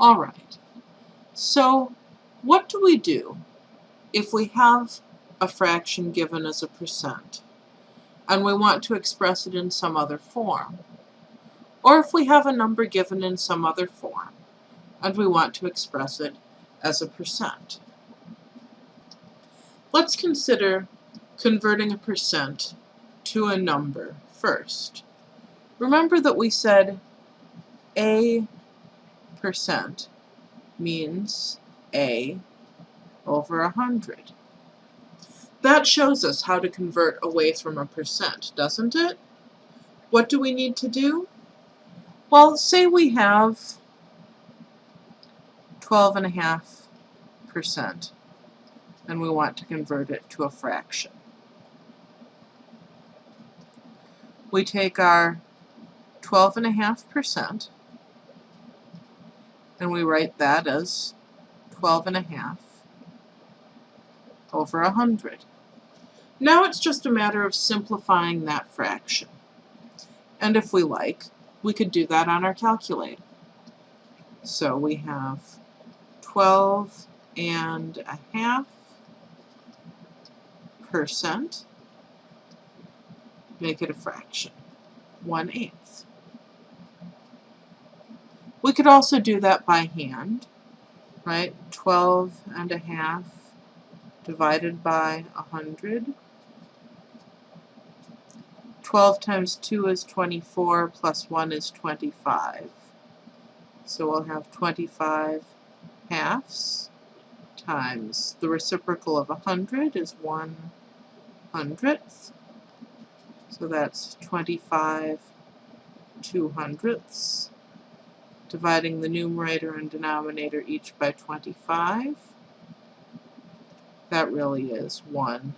All right, so what do we do if we have a fraction given as a percent and we want to express it in some other form? Or if we have a number given in some other form and we want to express it as a percent? Let's consider converting a percent to a number first. Remember that we said a percent means a over a hundred. That shows us how to convert away from a percent, doesn't it? What do we need to do? Well, say we have 12.5% and we want to convert it to a fraction. We take our 12.5% and we write that as 12 and a half over 100. Now it's just a matter of simplifying that fraction. And if we like, we could do that on our calculator. So we have 12 and a half percent, make it a fraction, 1 eighth. We could also do that by hand, right? 12 and a half divided by 100. 12 times 2 is 24, plus 1 is 25. So we'll have 25 halves times the reciprocal of 100 is 1 hundredth. So that's 25 two hundredths dividing the numerator and denominator each by 25. That really is 1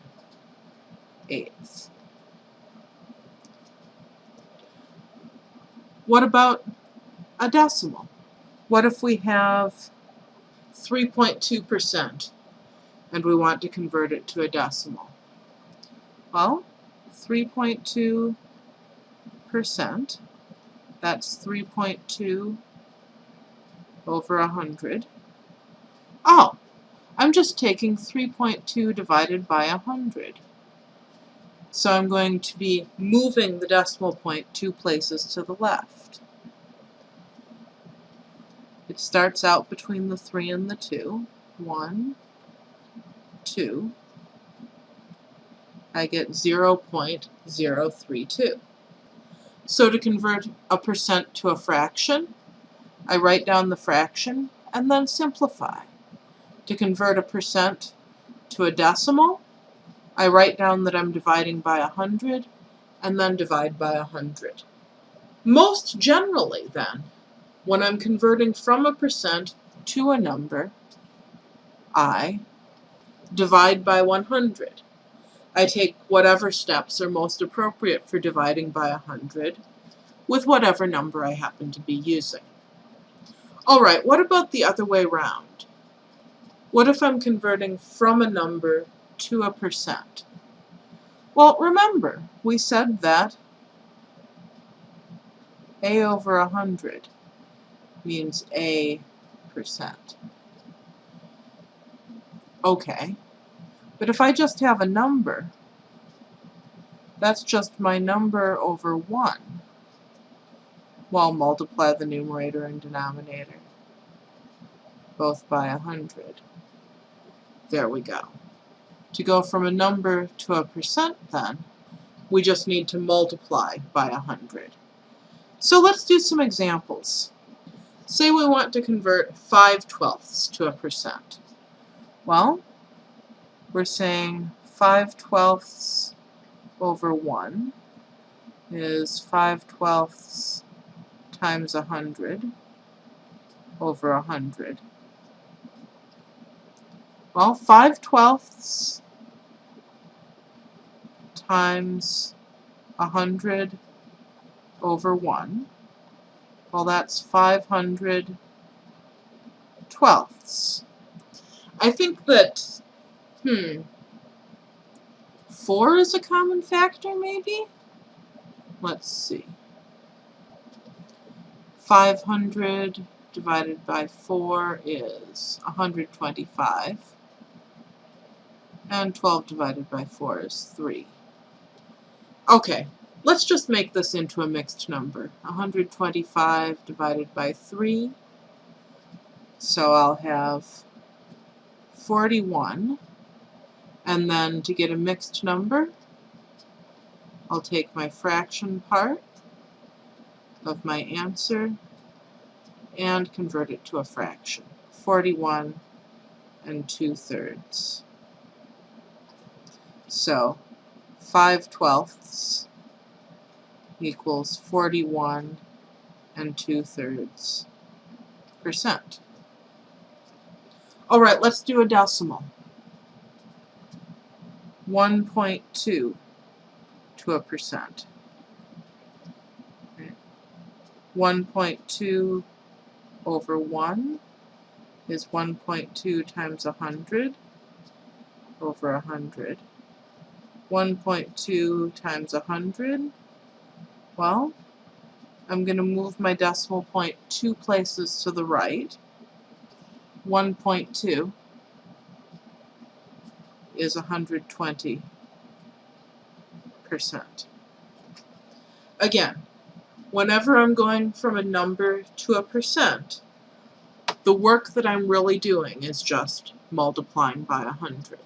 eighth. What about a decimal? What if we have 3.2% and we want to convert it to a decimal? Well, 3.2%, that's 3.2 over 100. Oh, I'm just taking 3.2 divided by 100. So I'm going to be moving the decimal point two places to the left. It starts out between the 3 and the 2. 1, 2. I get 0.032. So to convert a percent to a fraction, I write down the fraction and then simplify. To convert a percent to a decimal, I write down that I'm dividing by 100 and then divide by 100. Most generally then, when I'm converting from a percent to a number, I divide by 100. I take whatever steps are most appropriate for dividing by 100 with whatever number I happen to be using. Alright, what about the other way around? What if I'm converting from a number to a percent? Well, remember, we said that a over a 100 means a percent. Okay, but if I just have a number, that's just my number over 1. Well, multiply the numerator and denominator, both by 100. There we go. To go from a number to a percent, then, we just need to multiply by 100. So let's do some examples. Say we want to convert 5 twelfths to a percent. Well, we're saying 5 twelfths over 1 is 5 twelfths times 100 over 100. Well, 5 twelfths times 100 over 1. Well, that's 500 twelfths. I think that, hmm, 4 is a common factor, maybe? Let's see. 500 divided by 4 is 125. And 12 divided by 4 is 3. Okay, let's just make this into a mixed number. 125 divided by 3. So I'll have 41. And then to get a mixed number, I'll take my fraction part of my answer and convert it to a fraction. 41 and 2 thirds. So 5 twelfths equals 41 and 2 thirds percent. Alright, let's do a decimal. 1.2 to a percent. 1.2 over 1 is 1.2 times 100 over 100. 1.2 times 100, well, I'm going to move my decimal point two places to the right. 1.2 is 120 percent. Again, whenever I'm going from a number to a percent, the work that I'm really doing is just multiplying by 100.